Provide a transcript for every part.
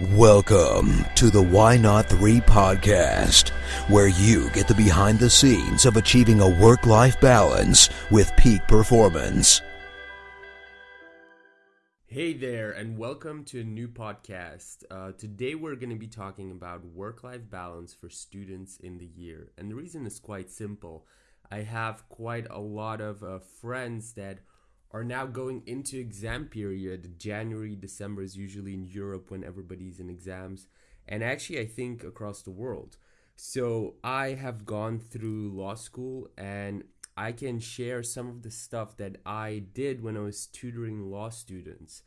Welcome to the Why Not 3 podcast, where you get the behind the scenes of achieving a work life balance with peak performance. Hey there, and welcome to a new podcast. Uh, today, we're going to be talking about work life balance for students in the year. And the reason is quite simple. I have quite a lot of uh, friends that are now going into exam period. January, December is usually in Europe when everybody's in exams, and actually, I think across the world. So, I have gone through law school and I can share some of the stuff that I did when I was tutoring law students.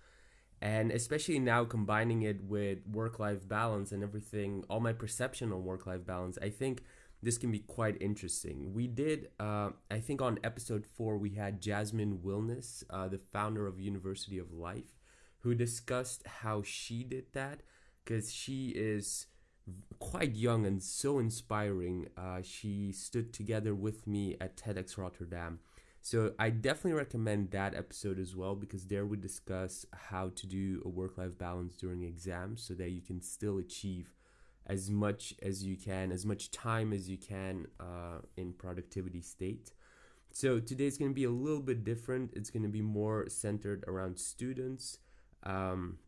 And especially now combining it with work life balance and everything, all my perception on work life balance, I think this can be quite interesting. We did, uh, I think on episode four, we had Jasmine Wilness, uh, the founder of University of Life, who discussed how she did that because she is quite young and so inspiring. Uh, she stood together with me at TEDx Rotterdam. So I definitely recommend that episode as well because there we discuss how to do a work life balance during exams so that you can still achieve as much as you can, as much time as you can uh, in productivity state. So today is going to be a little bit different. It's going to be more centered around students. Um,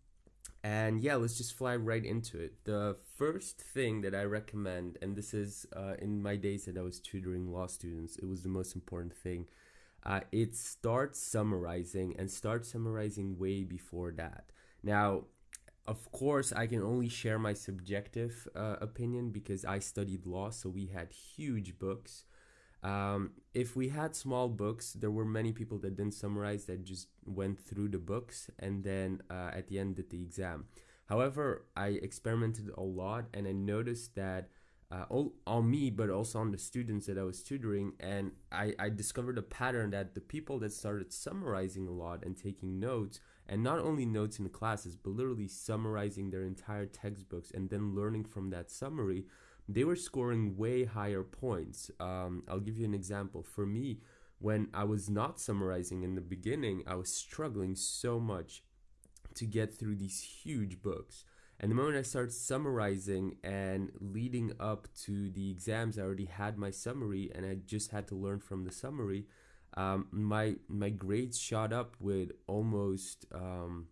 and yeah, let's just fly right into it. The first thing that I recommend, and this is uh, in my days that I was tutoring law students, it was the most important thing. Uh, it starts summarizing and start summarizing way before that. Now, of course, I can only share my subjective uh, opinion because I studied law, so we had huge books. Um, if we had small books, there were many people that didn't summarize that just went through the books and then uh, at the end did the exam. However, I experimented a lot and I noticed that uh, all, on me, but also on the students that I was tutoring, and I, I discovered a pattern that the people that started summarizing a lot and taking notes and not only notes in the classes, but literally summarizing their entire textbooks and then learning from that summary, they were scoring way higher points. Um, I'll give you an example. For me, when I was not summarizing in the beginning, I was struggling so much to get through these huge books. And the moment I started summarizing and leading up to the exams, I already had my summary and I just had to learn from the summary um, my my grades shot up with almost um,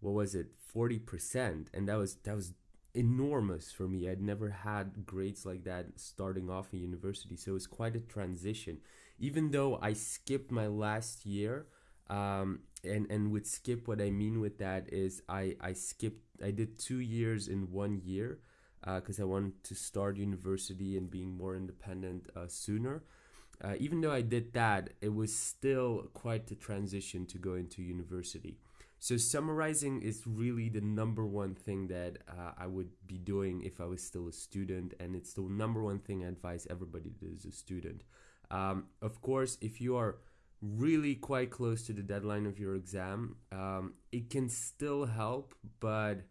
what was it? 40% and that was that was enormous for me. I'd never had grades like that starting off in university. So it was quite a transition. Even though i skipped my last year um, and and with skip what i mean with that is i i skipped i did two years in one year because uh, i wanted to start university and being more independent uh, sooner uh, even though I did that, it was still quite a transition to go into university. So summarizing is really the number one thing that uh, I would be doing if I was still a student, and it's the number one thing I advise everybody that is a student. Um, of course, if you are really quite close to the deadline of your exam, um, it can still help, but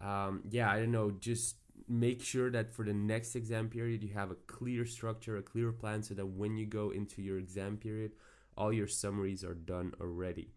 um, yeah, I don't know, just make sure that for the next exam period you have a clear structure, a clear plan so that when you go into your exam period, all your summaries are done already.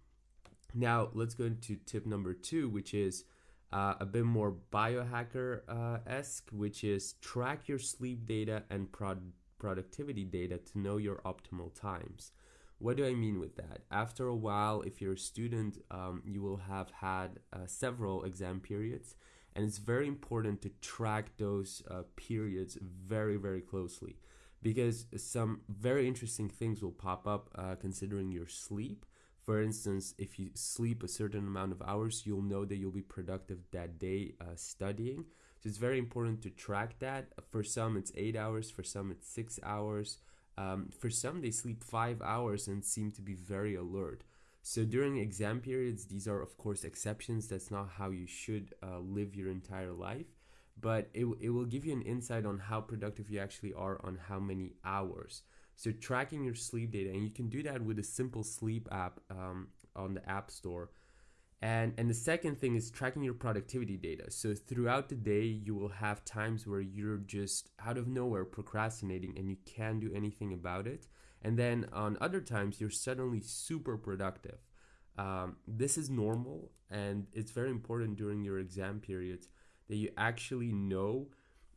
Now, let's go into tip number two, which is uh, a bit more biohacker esque, which is track your sleep data and prod- productivity data to know your optimal times. What do I mean with that? After a while, if you're a student, um, you will have had uh, several exam periods and it's very important to track those uh, periods very very closely because some very interesting things will pop up uh, considering your sleep. For instance if you sleep a certain amount of hours you'll know that you'll be productive that day uh, studying. So it's very important to track that. For some it's eight hours for some it's six hours. Um, for some they sleep five hours and seem to be very alert so during exam periods, these are of course exceptions. That's not how you should uh, live your entire life, but it, it will give you an insight on how productive you actually are on how many hours. So tracking your sleep data, and you can do that with a simple sleep app um, on the App Store. And, and the second thing is tracking your productivity data. So throughout the day, you will have times where you're just out of nowhere procrastinating and you can't do anything about it. And then on other times, you're suddenly super productive. Um, this is normal and it's very important during your exam periods that you actually know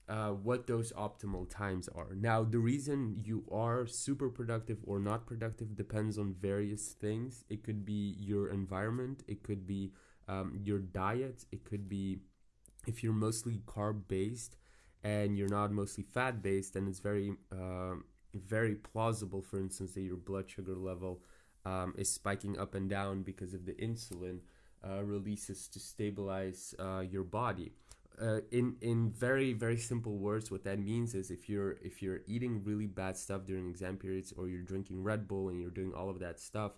uh, what those optimal times are. Now, the reason you are super productive or not productive depends on various things. It could be your environment, it could be um, your diet, it could be if you're mostly carb based and you're not mostly fat based, then it's very, uh, very plausible, for instance, that your blood sugar level um, is spiking up and down because of the insulin uh, releases to stabilize uh, your body. Uh, in in very very simple words, what that means is if you're if you're eating really bad stuff during exam periods, or you're drinking Red Bull and you're doing all of that stuff,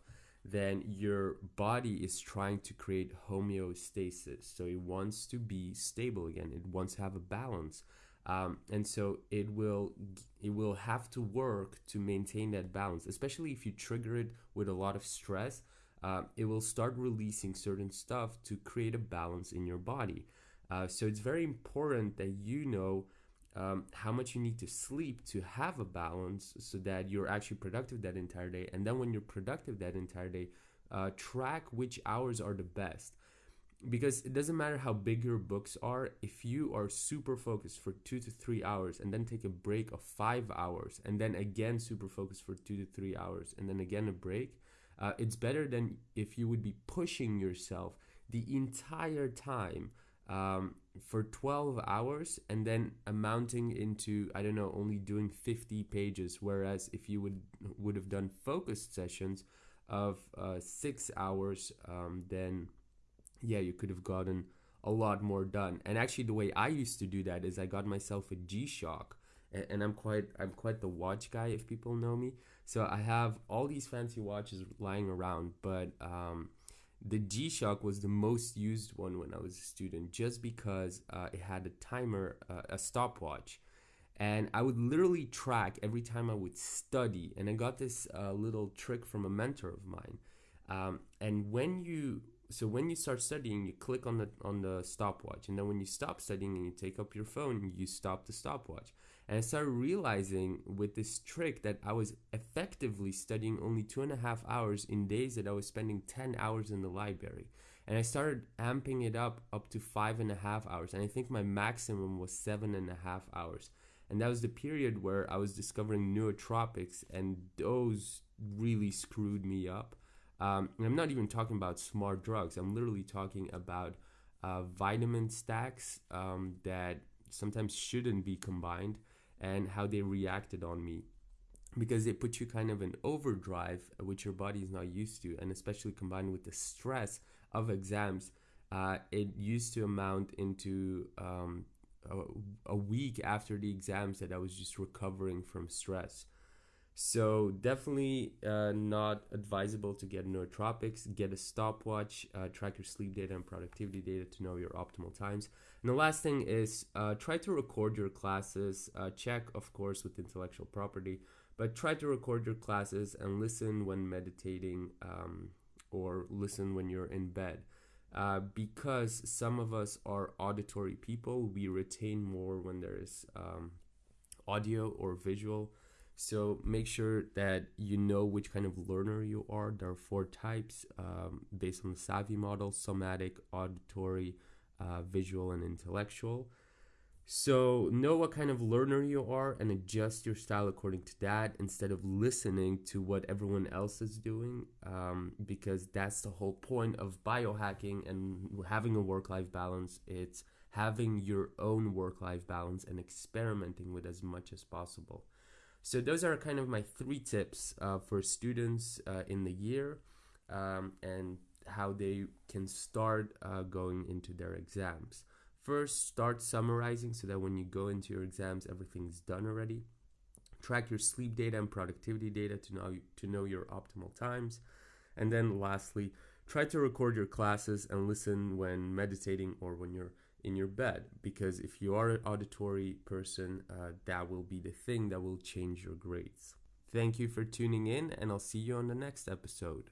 then your body is trying to create homeostasis. So it wants to be stable again. It wants to have a balance. Um, and so it will it will have to work to maintain that balance especially if you trigger it with a lot of stress uh, it will start releasing certain stuff to create a balance in your body uh, so it's very important that you know um, how much you need to sleep to have a balance so that you're actually productive that entire day. And then when you're productive that entire day uh, track which hours are the best. Because it doesn't matter how big your books are if you are super focused for two to three hours and then take a break of five hours and then again super focused for two to three hours and then again a break uh, it's better than if you would be pushing yourself the entire time um, for 12 hours and then amounting into i don't know only doing 50 pages whereas if you would would have done focused sessions of uh, six hours um, then yeah, you could have gotten a lot more done. And actually, the way I used to do that is I got myself a G Shock, and, and I'm quite I'm quite the watch guy if people know me. So I have all these fancy watches lying around, but um, the G Shock was the most used one when I was a student, just because uh, it had a timer, uh, a stopwatch. And I would literally track every time I would study. And I got this uh, little trick from a mentor of mine. Um, and when you so when you start studying you click on the on the stopwatch. And then when you stop studying and you take up your phone you stop the stopwatch. And i started realizing with this trick that i was effectively studying only two and a half hours in days that i was spending 10 hours in the library. And i started amping it up up to five and a half hours. And i think my maximum was seven and a half hours. And that was the period where i was discovering nootropics and those really screwed me up um, I'm not even talking about smart drugs. I'm literally talking about uh, vitamin stacks um, that sometimes shouldn't be combined and how they reacted on me. Because they put you kind of in overdrive which your body is not used to. And especially combined with the stress of exams uh, it used to amount into um, a, a, week after the exams that i was just recovering from stress so definitely uh, not advisable to get nootropics. Get a stopwatch, uh, track your sleep data and productivity data to know your optimal times. And the last thing is uh, try to record your classes. Uh, check, of course, with intellectual property, but try to record your classes and listen when meditating um, or listen when you're in bed. Uh, because some of us are auditory people, we retain more when there is um, audio or visual. So make sure that you know which kind of learner you are. There are four types um, based on the SAVI model somatic, auditory, uh, visual, and intellectual. So know what kind of learner you are and adjust your style according to that instead of listening to what everyone else is doing um, because that's the whole point of biohacking and having a work life balance. It's having your own work life balance and experimenting with as much as possible. So those are kind of my three tips uh, for students uh, in the year um, and how they can start uh, going into their exams. First, start summarizing so that when you go into your exams, everything's done already. Track your sleep data and productivity data to know to know your optimal times. And then lastly, try to record your classes and listen when meditating or when you're in your bed because if you are an auditory person, uh, that will be the thing that will change your grades. Thank you for tuning in, and I'll see you on the next episode.